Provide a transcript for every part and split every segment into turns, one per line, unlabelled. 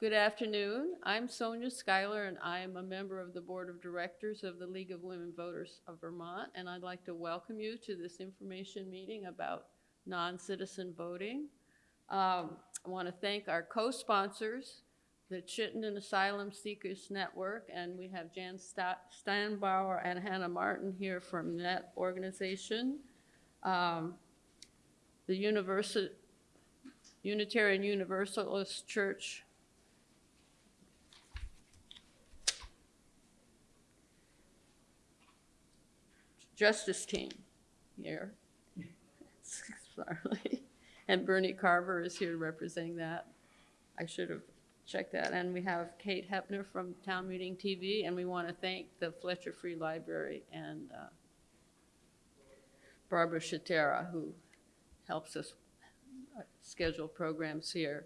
Good afternoon. I'm Sonia Schuyler, and I am a member of the Board of Directors of the League of Women Voters of Vermont, and I'd like to welcome you to this information meeting about non-citizen voting. Um, I want to thank our co-sponsors, the Chittenden Asylum Seekers Network, and we have Jan Steinbauer and Hannah Martin here from that organization. Um, The Unitarian Universalist Church Justice Team here. And Bernie Carver is here representing that. I should have checked that. And we have Kate Hepner from Town Meeting TV, and we want to thank the Fletcher Free Library and uh, Barbara Shatera, who helps us schedule programs here.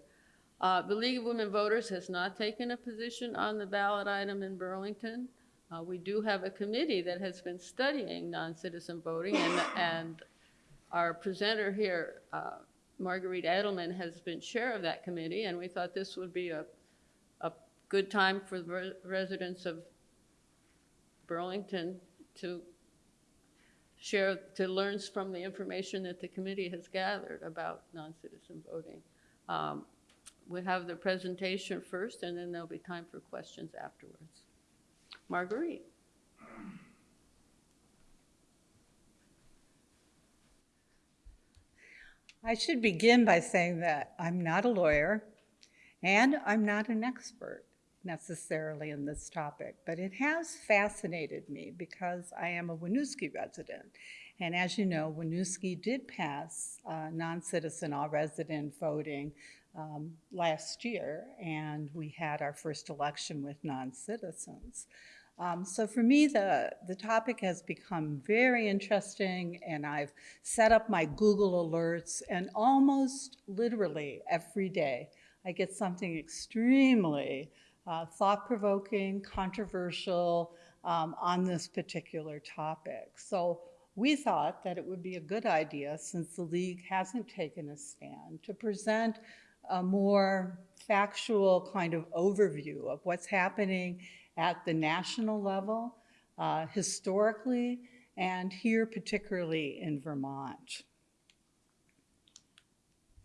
Uh, The League of Women Voters has not taken a position on the ballot item in Burlington. Uh, We do have a committee that has been studying non-citizen voting, and, and our presenter here, uh, Marguerite Edelman, has been chair of that committee, and we thought this would be a, a good time for the re- residents of Burlington to share, to learn from the information that the committee has gathered about non-citizen voting. Um, We have the presentation first, and then there'll be time for questions afterwards. Marguerite?
I should begin by saying that I'm not a lawyer and I'm not an expert necessarily in this topic, but it has fascinated me because I am a Winooski resident. And as you know, Winooski did pass uh, non-citizen all-resident voting um, last year, and we had our first election with non-citizens. Um, so for me, the, the topic has become very interesting, and I've set up my Google alerts, and almost literally every day, I get something extremely uh, thought-provoking, controversial um, on this particular topic. So we thought that it would be a good idea, since the league hasn't taken a stand, to present a more factual kind of overview of what's happening at the national level, uh, historically, and here particularly in Vermont.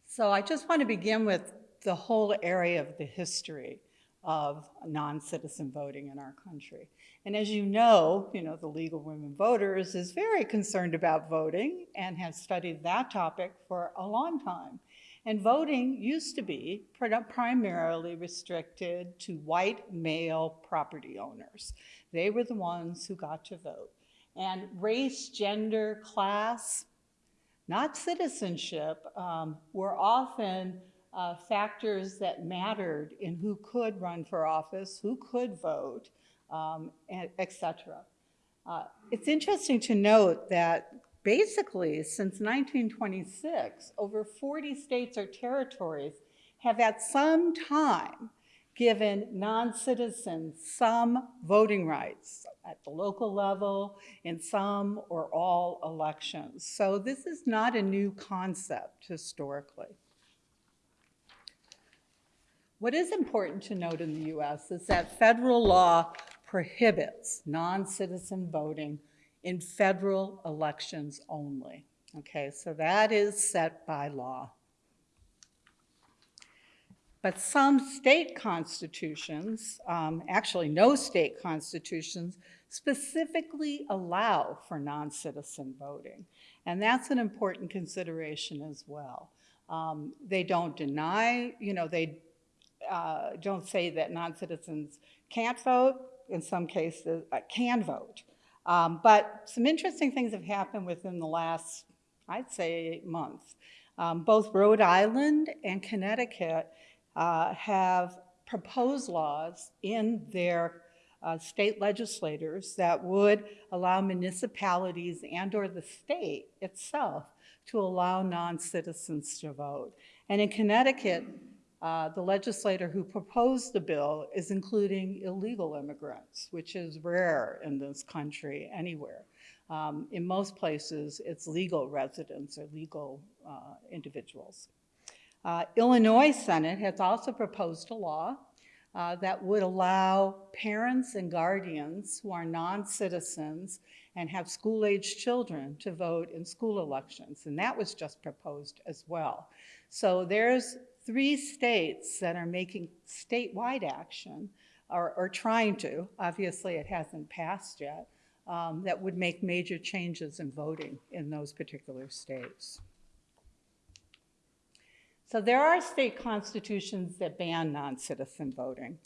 So I just want to begin with the whole area of the history of non-citizen voting in our country. And as you know, you know, the League of Women Voters is very concerned about voting and has studied that topic for a long time. And voting used to be primarily restricted to white male property owners. They were the ones who got to vote. And race, gender, class, not citizenship, um, were often uh, factors that mattered in who could run for office, who could vote, um, cetera. Uh, it's interesting to note that basically since 1926, over 40 states or territories have at some time given non-citizens some voting rights at the local level in some or all elections. So this is not a new concept historically. What is important to note in the US is that federal law prohibits non-citizen voting in federal elections only. Okay, so that is set by law. But some state constitutions, um, actually no state constitutions, specifically allow for non-citizen voting. And that's an important consideration as well. Um, they don't deny, you know, they uh, don't say that non-citizens can't vote, in some cases, uh, can vote. Um, but some interesting things have happened within the last, I'd say, eight months. Um, both Rhode Island and Connecticut uh, have proposed laws in their uh, state legislators that would allow municipalities and or the state itself to allow non-citizens to vote. And in Connecticut, uh, the legislator who proposed the bill is including illegal immigrants, which is rare in this country anywhere. Um, in most places, it's legal residents or legal uh, individuals. Uh, Illinois Senate has also proposed a law uh, that would allow parents and guardians who are non-citizens and have school-aged children to vote in school elections. And that was just proposed as well. So there's three states that are making statewide action, or, or trying to, obviously it hasn't passed yet, um, that would make major changes in voting in those particular states. So there are state constitutions that ban non-citizen voting.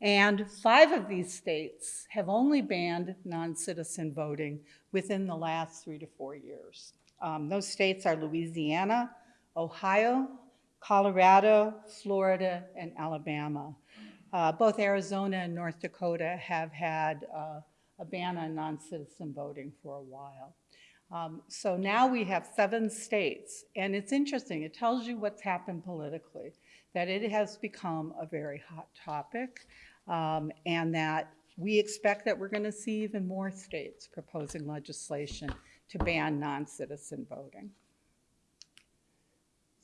And five of these states have only banned non-citizen voting within the last three to four years. Um, those states are Louisiana, Ohio, Colorado, Florida, and Alabama. Uh, both Arizona and North Dakota have had uh, a ban on non-citizen voting for a while. Um, so now we have seven states, and it's interesting, it tells you what's happened politically, that it has become a very hot topic, um, and that we expect that we're going to see even more states proposing legislation to ban non-citizen voting.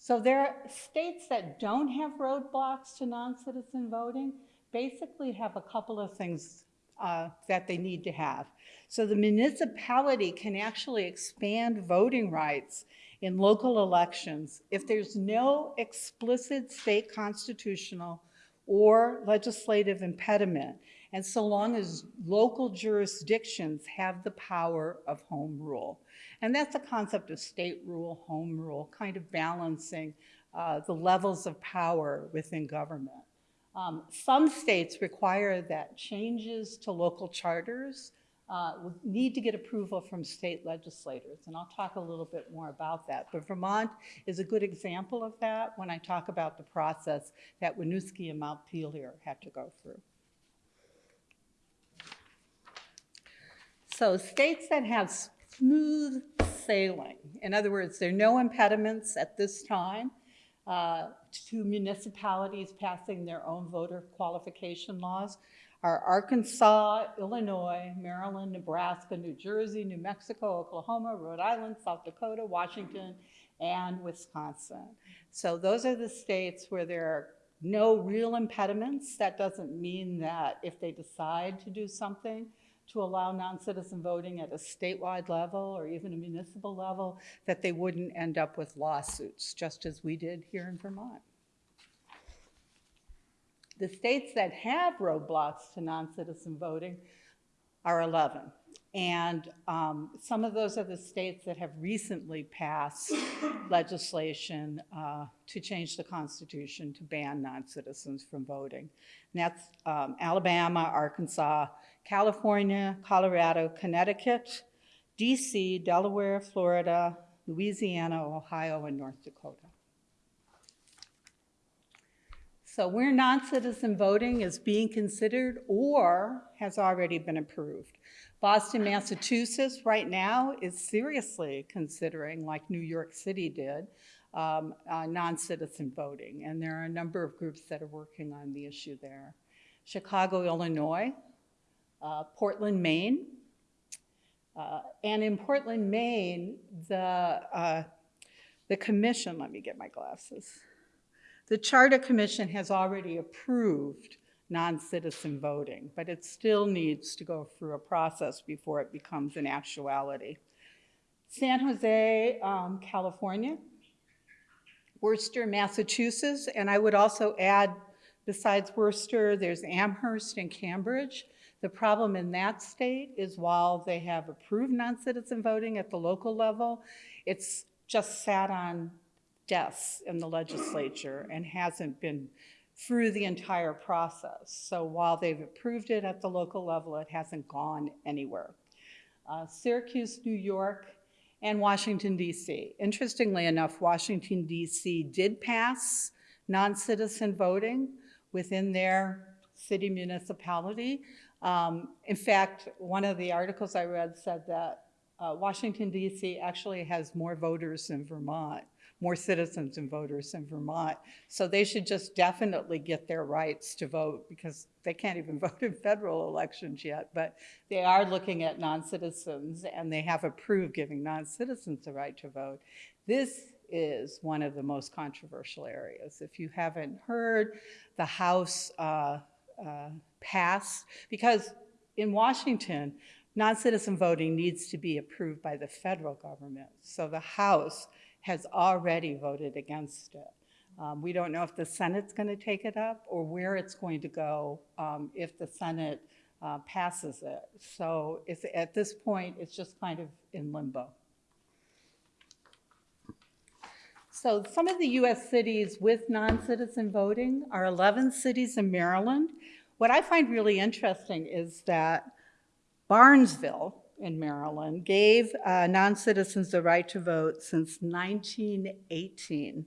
So there are states that don't have roadblocks to non-citizen voting basically have a couple of things uh, that they need to have. So the municipality can actually expand voting rights in local elections if there's no explicit state constitutional or legislative impediment, and so long as local jurisdictions have the power of home rule. And that's a concept of state rule, home rule, kind of balancing uh, the levels of power within government. Um, some states require that changes to local charters uh, need to get approval from state legislators, and I'll talk a little bit more about that. But Vermont is a good example of that when I talk about the process that Winooski and Montpelier had to go through. So states that have smooth sailing, in other words, there are no impediments at this time uh, to municipalities passing their own voter qualification laws are Arkansas, Illinois, Maryland, Nebraska, New Jersey, New Mexico, Oklahoma, Rhode Island, South Dakota, Washington, and Wisconsin. So those are the states where there are no real impediments. That doesn't mean that if they decide to do something to allow non-citizen voting at a statewide level or even a municipal level, that they wouldn't end up with lawsuits, just as we did here in Vermont. The states that have roadblocks to non-citizen voting are 11. And um, some of those are the states that have recently passed legislation uh, to change the Constitution to ban non-citizens from voting. And that's um, Alabama, Arkansas, California, Colorado, Connecticut, DC, Delaware, Florida, Louisiana, Ohio, and North Dakota. So where non-citizen voting is being considered or has already been approved. Boston, Massachusetts right now is seriously considering, like New York City did, um, uh, non-citizen voting. And there are a number of groups that are working on the issue there. Chicago, Illinois, uh, Portland, Maine. Uh, and in Portland, Maine, the, uh, the commission, let me get my glasses. The Charter Commission has already approved non-citizen voting, but it still needs to go through a process before it becomes an actuality. San Jose, um, California, Worcester, Massachusetts, and I would also add, besides Worcester, there's Amherst and Cambridge. The problem in that state is while they have approved non-citizen voting at the local level, it's just sat on desks in the legislature and hasn't been through the entire process. So while they've approved it at the local level, it hasn't gone anywhere. Uh, Syracuse, New York, and Washington, D.C. Interestingly enough, Washington, D.C. did pass non-citizen voting within their city municipality. Um, in fact, one of the articles I read said that uh, Washington, D.C. actually has more voters than Vermont more citizens and voters in Vermont. So they should just definitely get their rights to vote because they can't even vote in federal elections yet. But they are looking at non-citizens and they have approved giving non-citizens the right to vote. This is one of the most controversial areas. If you haven't heard, the House uh, uh, passed, because in Washington, non-citizen voting needs to be approved by the federal government. So the House has already voted against it. Um, We don't know if the Senate's going to take it up or where it's going to go um, if the Senate uh, passes it. So at this point, it's just kind of in limbo. So some of the US cities with non-citizen voting are 11 cities in Maryland. What I find really interesting is that Barnesville in Maryland gave uh, non-citizens the right to vote since 1918.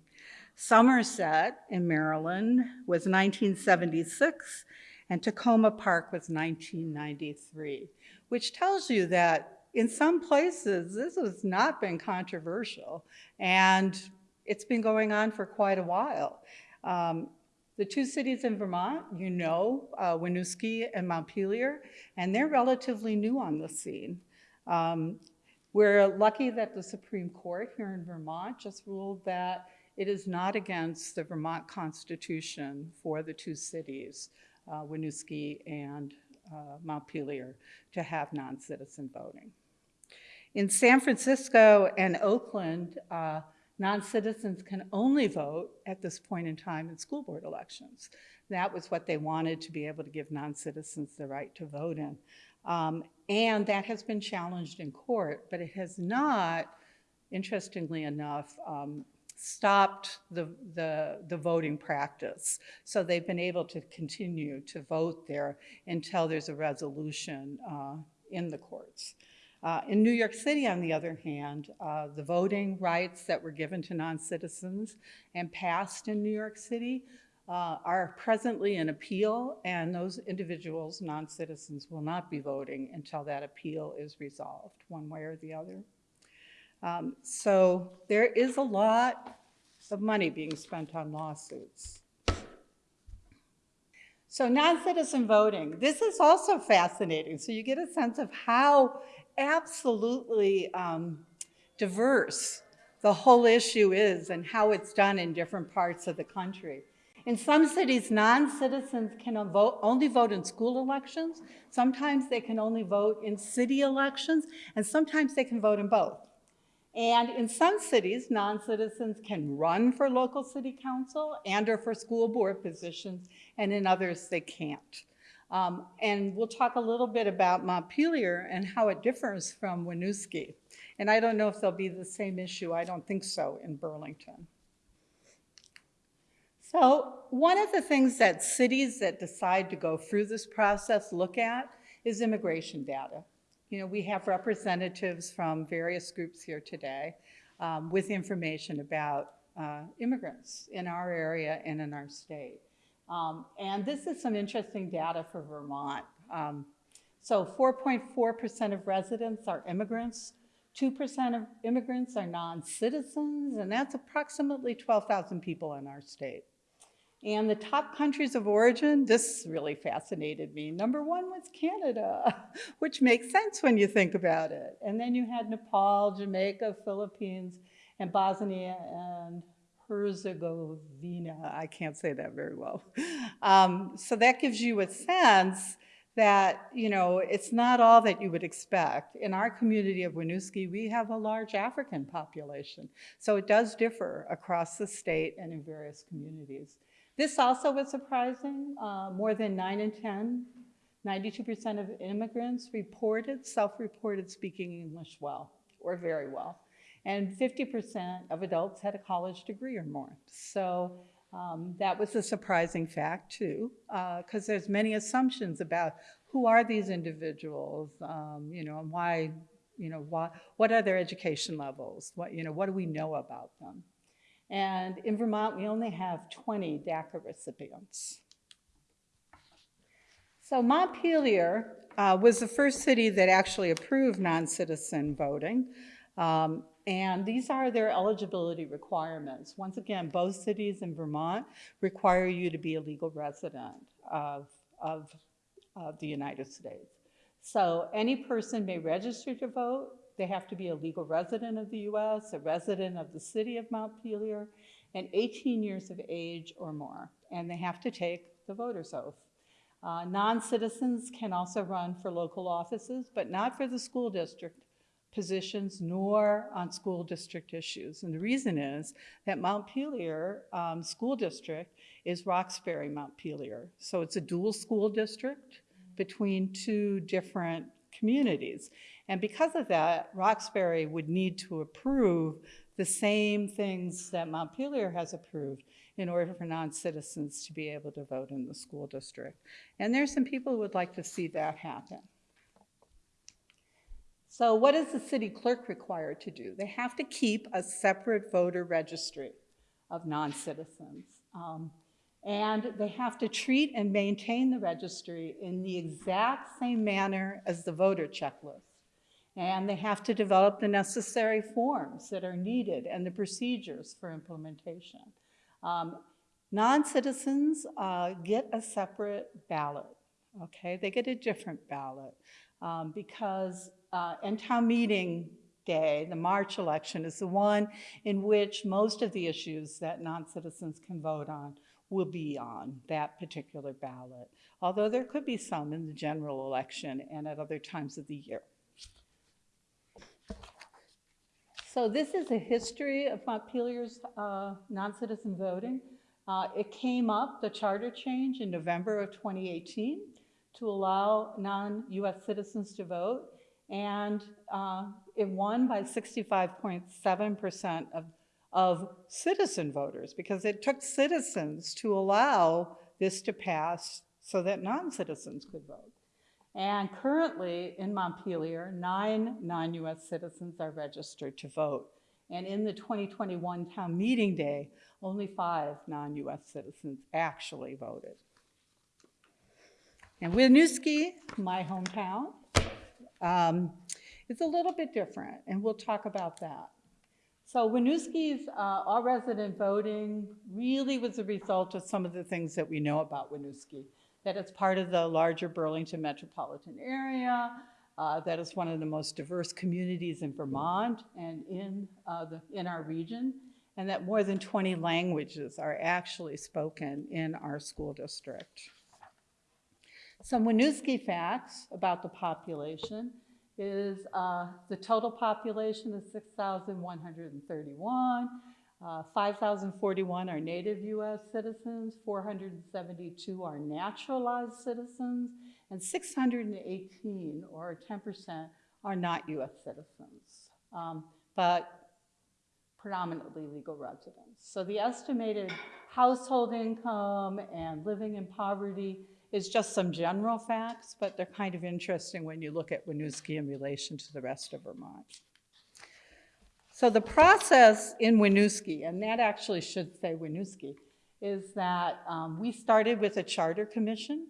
Somerset in Maryland was 1976, and Takoma Park was 1993, which tells you that in some places this has not been controversial, and it's been going on for quite a while. Um, the two cities in Vermont, you know, uh, Winooski and Montpelier, and they're relatively new on the scene. Um, we're lucky that the Supreme Court here in Vermont just ruled that it is not against the Vermont Constitution for the two cities, uh, Winooski and uh, Montpelier, to have non-citizen voting. In San Francisco and Oakland, uh, non-citizens can only vote at this point in time in school board elections. That was what they wanted to be able to give non-citizens the right to vote in. Um, and that has been challenged in court, but it has not, interestingly enough, um, stopped the, the, the voting practice. So they've been able to continue to vote there until there's a resolution uh, in the courts. Uh, in New York City, on the other hand, uh, the voting rights that were given to non-citizens and passed in New York City uh, are presently in appeal, and those individuals, non-citizens, will not be voting until that appeal is resolved, one way or the other. Um, so there is a lot of money being spent on lawsuits. So non-citizen voting, this is also fascinating. So you get a sense of how absolutely um, diverse the whole issue is and how it's done in different parts of the country. In some cities, non-citizens can vote, only vote in school elections. Sometimes they can only vote in city elections, and sometimes they can vote in both. And in some cities, non-citizens can run for local city council and or for school board positions, and in others they can't. Um, and we'll talk a little bit about Montpelier and how it differs from Winooski. And I don't know if there'll be the same issue. I don't think so in Burlington. So one of the things that cities that decide to go through this process look at is immigration data. You know, we have representatives from various groups here today um, with information about uh, immigrants in our area and in our state. Um, and this is some interesting data for Vermont. Um, so 4.4% of residents are immigrants, 2% of immigrants are non-citizens, and that's approximately 12,000 people in our state. And the top countries of origin, this really fascinated me. Number one was Canada, which makes sense when you think about it. And then you had Nepal, Jamaica, Philippines, and Bosnia and Herzegovina. I can't say that very well. Um, so that gives you a sense that, you know, it's not all that you would expect. In our community of Winooski, we have a large African population. So it does differ across the state and in various communities. This also was surprising. Uh, more than 9 in 10, 92% of immigrants reported, self-reported speaking English well or very well. And 50% of adults had a college degree or more. So um, that was a surprising fact too, because uh, there's many assumptions about who are these individuals, um, you know, and why, you know, why, what are their education levels? What, you know, what do we know about them? And in Vermont, we only have 20 DACA recipients. So Montpelier uh, was the first city that actually approved non-citizen voting. Um, and these are their eligibility requirements. Once again, both cities in Vermont require you to be a legal resident of, of, of the United States. So any person may register to vote, they have to be a legal resident of the US, a resident of the city of Montpelier, and 18 years of age or more. And they have to take the voter's oath. Uh, Non-citizens can also run for local offices, but not for the school district positions nor on school district issues. And the reason is that Montpelier um, School District is Roxbury Montpelier. So it's a dual school district between two different communities. And because of that, Roxbury would need to approve the same things that Montpelier has approved in order for non-citizens to be able to vote in the school district. And there's some people who would like to see that happen. So what is the city clerk required to do? They have to keep a separate voter registry of non-citizens. Um, and they have to treat and maintain the registry in the exact same manner as the voter checklist. And they have to develop the necessary forms that are needed and the procedures for implementation. Um, Non-citizens uh, get a separate ballot, okay? They get a different ballot um, because, uh, and town meeting day, the March election, is the one in which most of the issues that non-citizens can vote on will be on that particular ballot, although there could be some in the general election and at other times of the year. So this is a history of Montpelier's uh, non-citizen voting. Uh, It came up, the charter change, in November of 2018 to allow non-US citizens to vote. And uh, it won by 65.7% of, of citizen voters because it took citizens to allow this to pass so that non-citizens could vote. And currently in Montpelier, nine non-US citizens are registered to vote. And in the 2021 town meeting day, only five non-US citizens actually voted. And Winooski, my hometown, um, a little bit different, and we'll talk about that. So Winooski's uh, all-resident voting really was a result of some of the things that we know about Winooski, that it's part of the larger Burlington metropolitan area, uh, that it's one of the most diverse communities in Vermont and in, uh, the, in our region, and that more than 20 languages are actually spoken in our school district. Some Winooski facts about the population is uh, the total population is 6,131. Uh, 5,041 are native US citizens, 472 are naturalized citizens, and 618, or 10%, are not US citizens, um, but predominantly legal residents. So the estimated household income and living in poverty is just some general facts, but they're kind of interesting when you look at Winooski in relation to the rest of Vermont. So the process in Winooski, and that actually should say Winooski, is that um, we started with a charter commission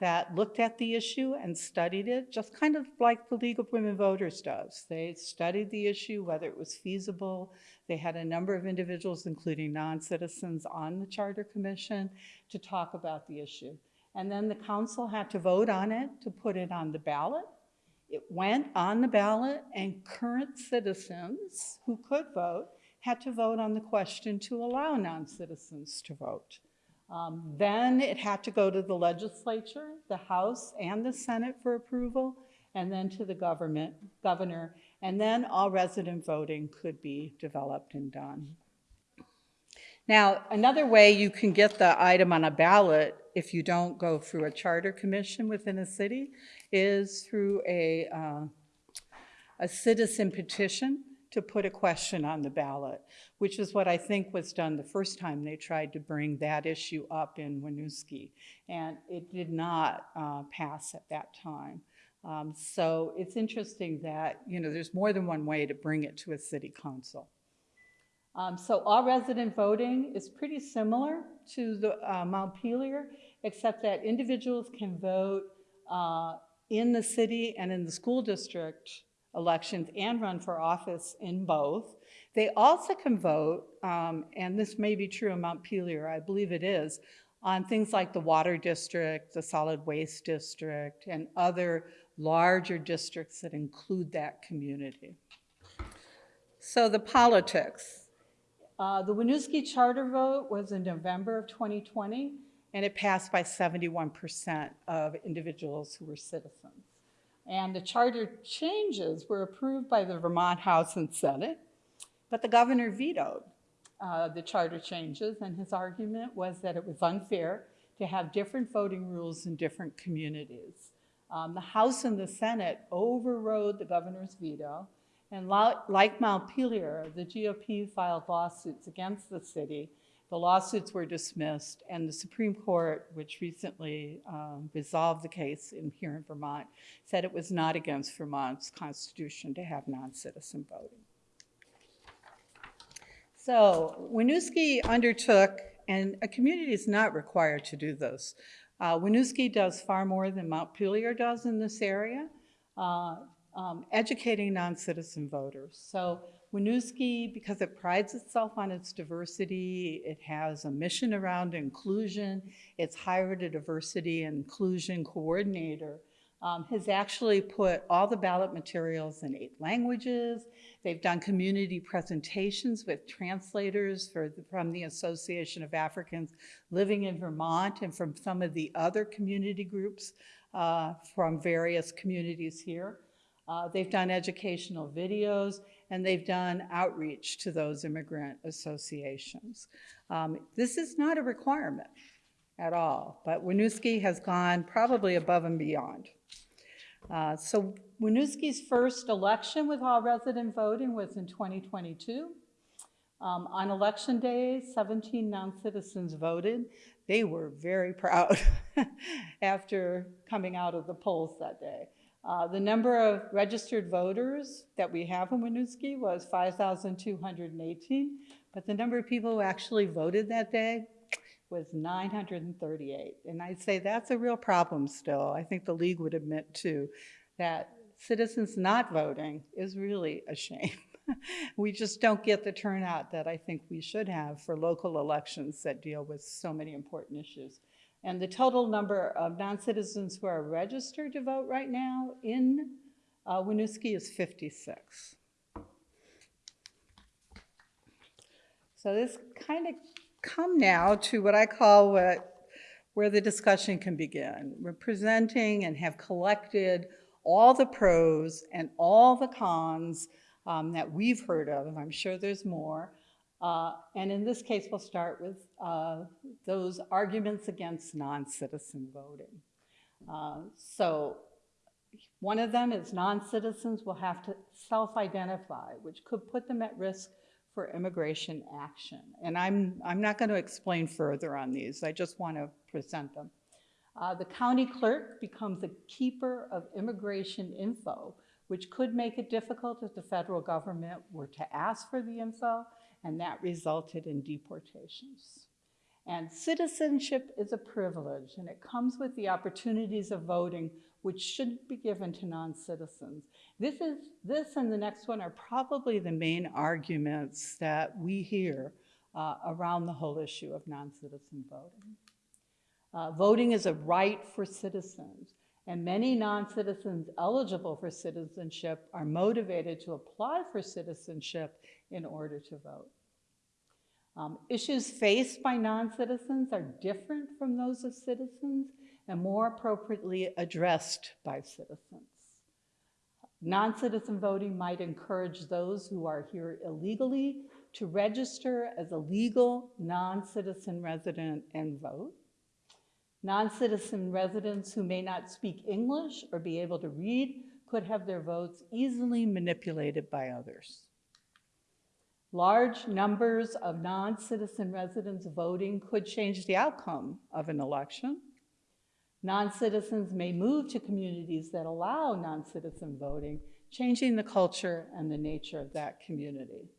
that looked at the issue and studied it, just kind of like the League of Women Voters does. They studied the issue, whether it was feasible. They had a number of individuals, including non-citizens, on the charter commission to talk about the issue. And then the council had to vote on it to put it on the ballot. It went on the ballot, and current citizens who could vote had to vote on the question to allow non-citizens to vote. Um, Then it had to go to the legislature, the House and the Senate for approval, and then to the government, governor, and then all resident voting could be developed and done. Now, another way you can get the item on a ballot if you don't go through a charter commission within a city is through a, uh, a citizen petition to put a question on the ballot, which is what I think was done the first time they tried to bring that issue up in Winooski. And it did not uh, pass at that time. Um, So it's interesting that, you know, there's more than one way to bring it to a city council. Um, So all resident voting is pretty similar to the uh, Montpelier, except that individuals can vote uh, in the city and in the school district elections and run for office in both. They also can vote, um, and this may be true in Montpelier, I believe it is, on things like the water district, the solid waste district, and other larger districts that include that community. So the politics. Uh, The Winooski charter vote was in November of 2020, and it passed by 71% of individuals who were citizens. And the charter changes were approved by the Vermont House and Senate, but the governor vetoed uh, the charter changes, and his argument was that it was unfair to have different voting rules in different communities. Um, the House and the Senate overrode the governor's veto, and like Montpelier, the GOP filed lawsuits against the city. The lawsuits were dismissed, and the Supreme Court, which recently um, resolved the case in, here in Vermont, said it was not against Vermont's constitution to have non-citizen voting. So Winooski undertook, and a community is not required to do this. Uh, Winooski does far more than Montpelier does in this area, uh, um, educating non-citizen voters. So Winooski, because it prides itself on its diversity, it has a mission around inclusion, it's hired a diversity and inclusion coordinator, um, has actually put all the ballot materials in eight languages. They've done community presentations with translators for the, from the Association of Africans Living in Vermont and from some of the other community groups uh, from various communities here. Uh, they've done educational videos and they've done outreach to those immigrant associations. Um, this is not a requirement at all, but Winooski has gone probably above and beyond. Uh, so Winooski's first election with all resident voting was in 2022. Um, on election day, 17 non-citizens voted. They were very proud after coming out of the polls that day. Uh, the number of registered voters that we have in Winooski was 5,218, but the number of people who actually voted that day was 938. And I'd say that's a real problem still. I think the league would admit too that citizens not voting is really a shame. we just don't get the turnout that I think we should have for local elections that deal with so many important issues. And the total number of non-citizens who are registered to vote right now in uh, Winooski is 56. So this kind of come now to what I call what, where the discussion can begin. We're presenting and have collected all the pros and all the cons um, that we've heard of, I'm sure there's more. Uh, and in this case, we'll start with uh, those arguments against non-citizen voting. Uh, so one of them is non-citizens will have to self-identify, which could put them at risk for immigration action. And I'm, I'm not going to explain further on these. I just want to present them. Uh, the county clerk becomes a keeper of immigration info, which could make it difficult if the federal government were to ask for the info, and that resulted in deportations. And citizenship is a privilege, and it comes with the opportunities of voting, which shouldn't be given to non-citizens. This, is, this and the next one are probably the main arguments that we hear uh, around the whole issue of non-citizen voting. Uh, voting is a right for citizens, and many non-citizens eligible for citizenship are motivated to apply for citizenship in order to vote. Um, issues faced by non-citizens are different from those of citizens and more appropriately addressed by citizens. Non-citizen voting might encourage those who are here illegally to register as a legal non-citizen resident and vote. Non-citizen residents who may not speak English or be able to read could have their votes easily manipulated by others. Large numbers of non-citizen residents voting could change the outcome of an election. Non-citizens may move to communities that allow non-citizen voting, changing the culture and the nature of that community.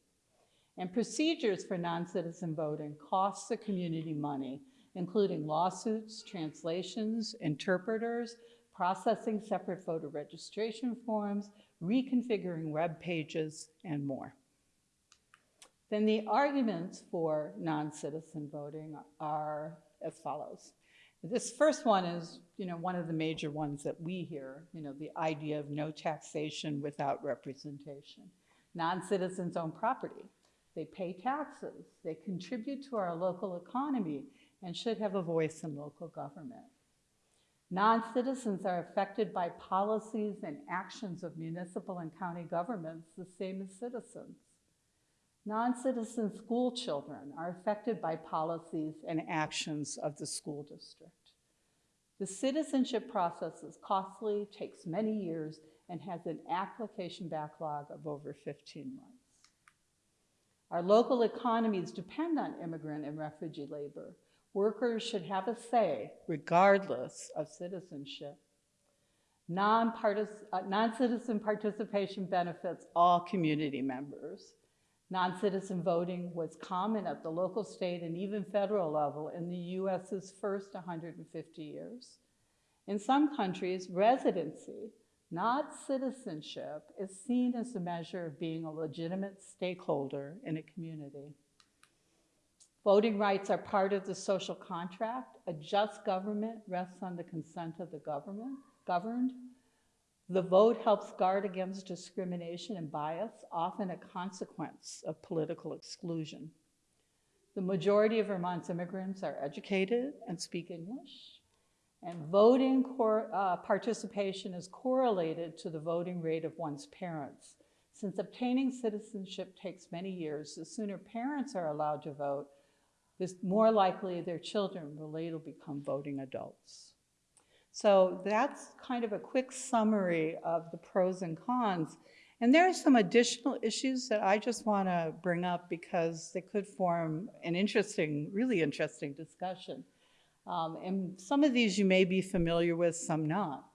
And procedures for non-citizen voting cost the community money, including lawsuits, translations, interpreters, processing separate voter registration forms, reconfiguring web pages, and more. Then the arguments for non-citizen voting are as follows. This first one is, you know, one of the major ones that we hear, you know, the idea of no taxation without representation. Non-citizens own property. They pay taxes. They contribute to our local economy. and should have a voice in local government. Non-citizens are affected by policies and actions of municipal and county governments the same as citizens. Non-citizen school children are affected by policies and actions of the school district. The citizenship process is costly, takes many years, and has an application backlog of over 15 months. Our local economies depend on immigrant and refugee labor. Workers should have a say regardless of citizenship. Uh, Non-citizen participation benefits all community members. Non-citizen voting was common at the local, state, and even federal level in the US's first 150 years. In some countries, residency, not citizenship, is seen as a measure of being a legitimate stakeholder in a community. Voting rights are part of the social contract. A just government rests on the consent of the government, governed. The vote helps guard against discrimination and bias, often a consequence of political exclusion. The majority of Vermont's immigrants are educated and speak English. And voting uh, participation is correlated to the voting rate of one's parents. Since obtaining citizenship takes many years, the sooner parents are allowed to vote, the more likely their children will later become voting adults. So that's kind of a quick summary of the pros and cons. And there are some additional issues that I just want to bring up because they could form an interesting, really interesting discussion. Um, and some of these you may be familiar with, some not.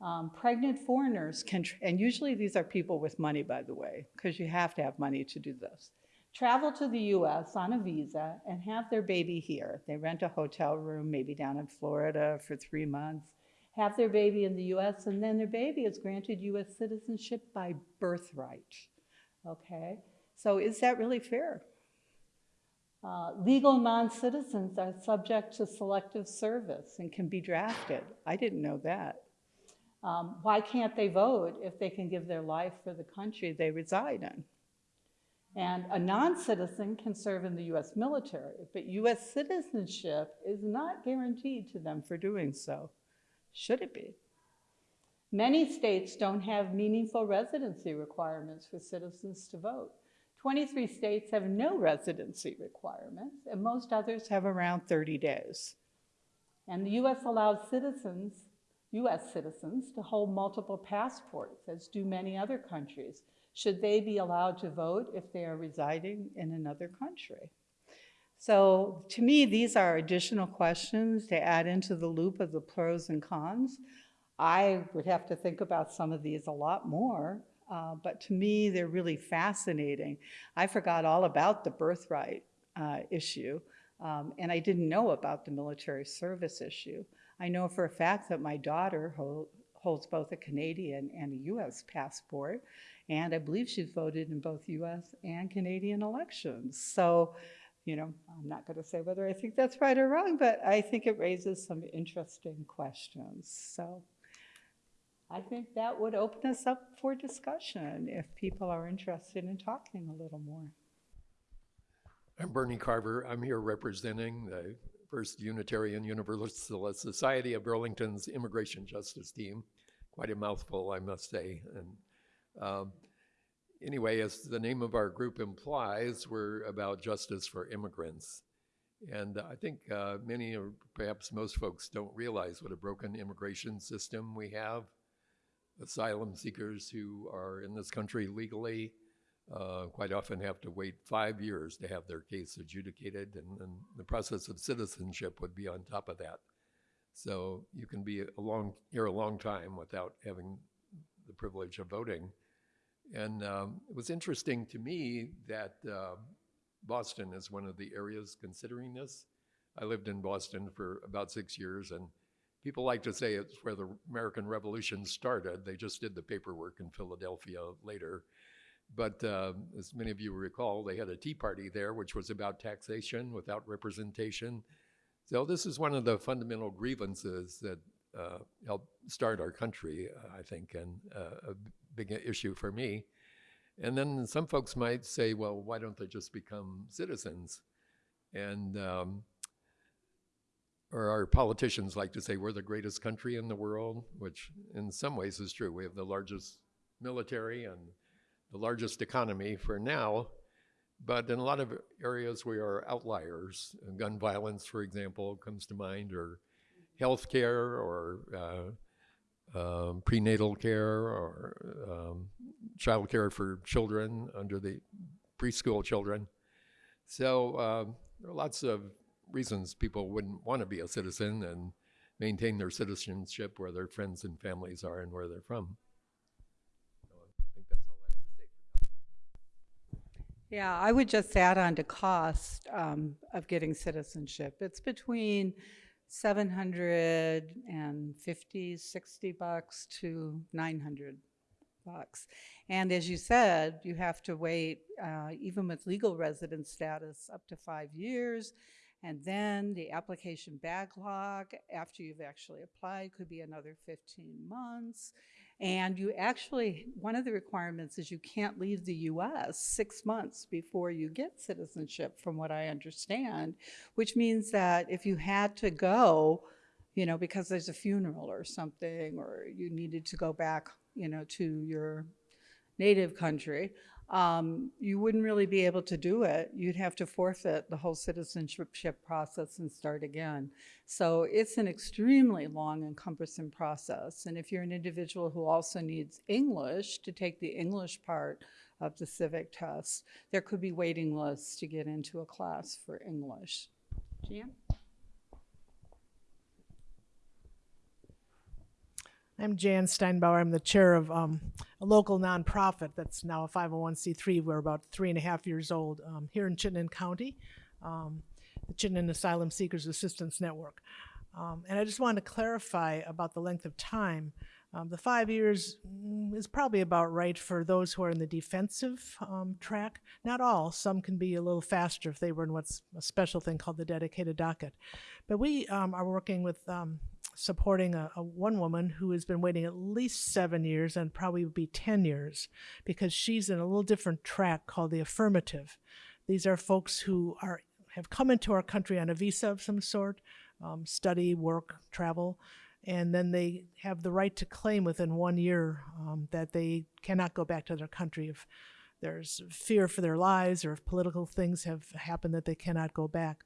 Um, pregnant foreigners can, and usually these are people with money, by the way, because you have to have money to do this. Travel to the US on a visa and have their baby here. They rent a hotel room, maybe down in Florida for three months, have their baby in the US, and then their baby is granted US citizenship by birthright. Okay? So is that really fair? Uh, legal non-citizens are subject to selective service and can be drafted. I didn't know that. Um, why can't they vote if they can give their life for the country they reside in? And a non-citizen can serve in the US military, but US citizenship is not guaranteed to them for doing so. Should it be? Many states don't have meaningful residency requirements for citizens to vote. 23 states have no residency requirements, and most others have around 30 days. And the US allows citizens, US citizens, to hold multiple passports, as do many other countries, should they be allowed to vote if they are residing in another country. So to me, these are additional questions to add into the loop of the pros and cons. I would have to think about some of these a lot more, uh, but to me, they're really fascinating. I forgot all about the birthright uh, issue, um, and I didn't know about the military service issue. I know for a fact that my daughter hol- holds both a Canadian and a US passport, and I believe she's voted in both US and Canadian elections. So, you know, I'm not going to say whether I think that's right or wrong, but I think it raises some interesting questions. So, I think that would open us up for discussion if people are interested in talking a little more.
I'm Bernie Carver. I'm here representing the First Unitarian Universalist Society of Burlington's Immigration Justice Team. Quite a mouthful, I must say. And um, anyway, as the name of our group implies, we're about justice for immigrants. And I think uh, many, or perhaps most folks, don't realize what a broken immigration system we have. Asylum seekers who are in this country legally uh, quite often have to wait five years to have their case adjudicated, and, and the process of citizenship would be on top of that. So you can be a long here a long time without having the privilege of voting. And um, it was interesting to me that uh, Boston is one of the areas considering this. I lived in Boston for about six years, and people like to say it's where the American Revolution started. They just did the paperwork in Philadelphia later. But uh, as many of you recall, they had a tea party there, which was about taxation without representation. So this is one of the fundamental grievances that uh, helped start our country, I think, and uh, a big issue for me. And then some folks might say, well, why don't they just become citizens? And um, or our politicians like to say we're the greatest country in the world, which in some ways is true. We have the largest military and the largest economy for now, but in a lot of areas we are outliers. Gun violence, for example, comes to mind, or healthcare, or uh, um, prenatal care, or um, child care for children under the preschool children. So um, there are lots of reasons people wouldn't want to be a citizen and maintain their citizenship where their friends and families are and where they're from.
Yeah, I would just add on to cost um, of getting citizenship. It's between 750, 60 bucks to 900 bucks. And as you said, you have to wait, uh, even with legal resident status, up to five years. And then the application backlog after you've actually applied could be another 15 months. And you actually, one of the requirements is you can't leave the US six months before you get citizenship, from what I understand, which means that if you had to go, you know, because there's a funeral or something, or you needed to go back, you know, to your native country, um, you wouldn't really be able to do it. You'd have to forfeit the whole citizenship process and start again. So it's an extremely long and cumbersome process. And if you're an individual who also needs English to take the English part of the civic test, there could be waiting lists to get into a class for English. Jan?
I'm Jan Steinbauer. I'm the chair of um, a local nonprofit that's now a 501c3. We're about three and a half years old um, here in Chittenden County, um, the Chittenden Asylum Seekers Assistance Network. Um, and I just wanted to clarify about the length of time. Um, the five years mm, is probably about right for those who are in the defensive um, track. Not all. Some can be a little faster if they were in what's a special thing called the dedicated docket. But we are working with supporting a, a one woman who has been waiting at least seven years and probably would be 10 years because she's in a little different track called the affirmative. These are folks who are have come into our country on a visa of some sort, um, study, work, travel, and then they have the right to claim within one year um, that they cannot go back to their country if there's fear for their lives or if political things have happened that they cannot go back.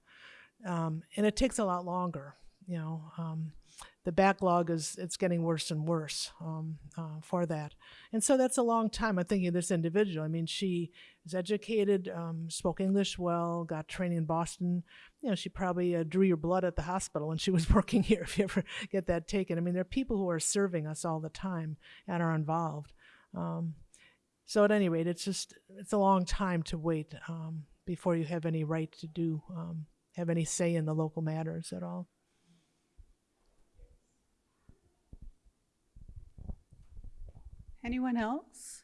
Um, and it takes a lot longer, you know. Um, the backlog is it's getting worse and worse um, uh, for that, and so that's a long time. I'm thinking of this individual. I mean, she is educated, um, spoke English well, got training in Boston. You know, she probably uh, drew your blood at the hospital when she was working here. If you ever get that taken, I mean, there are people who are serving us all the time and are involved. Um, so at any rate, it's just it's a long time to wait um, before you have any right to do um, have any say in the local matters at all.
Anyone else?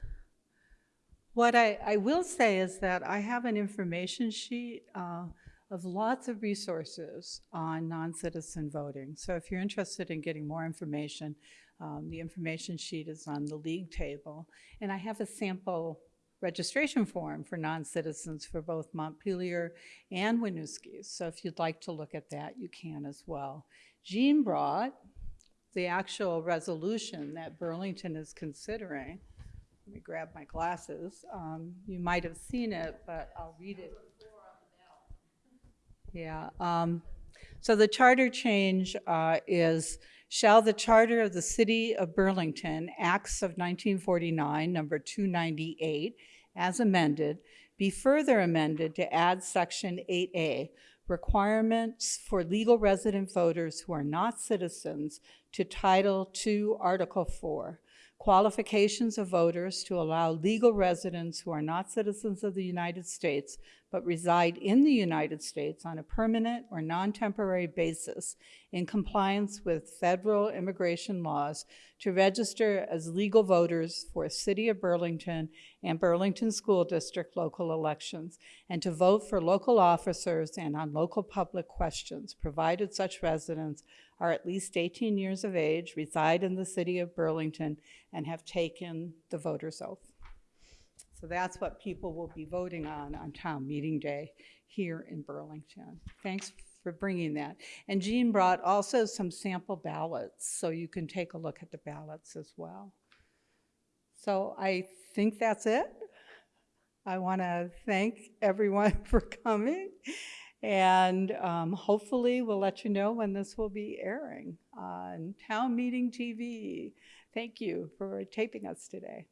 What I, I will say is that I have an information sheet uh, of lots of resources on non-citizen voting. So if you're interested in getting more information, um, the information sheet is on the league table. And I have a sample registration form for non-citizens for both Montpelier and Winooski. So if you'd like to look at that, you can as well. Jean brought the actual resolution that Burlington is considering. Let me grab my glasses. Um, you might have seen it, but I'll read it. Yeah. Um, so the charter change uh, is Shall the Charter of the City of Burlington, Acts of 1949, number 298, as amended, be further amended to add Section 8A, requirements for legal resident voters who are not citizens to Title II, Article 4, qualifications of voters to allow legal residents who are not citizens of the United States but reside in the United States on a permanent or non-temporary basis in compliance with federal immigration laws to register as legal voters for City of Burlington and Burlington School District local elections and to vote for local officers and on local public questions, provided such residents are at least 18 years of age, reside in the City of Burlington, and have taken the voter's oath. So that's what people will be voting on on town meeting day here in Burlington. Thanks for bringing that. And Jean brought also some sample ballots, so you can take a look at the ballots as well. So I think that's it. I want to thank everyone for coming. And um, hopefully, we'll let you know when this will be airing on Town Meeting TV. Thank you for taping us today.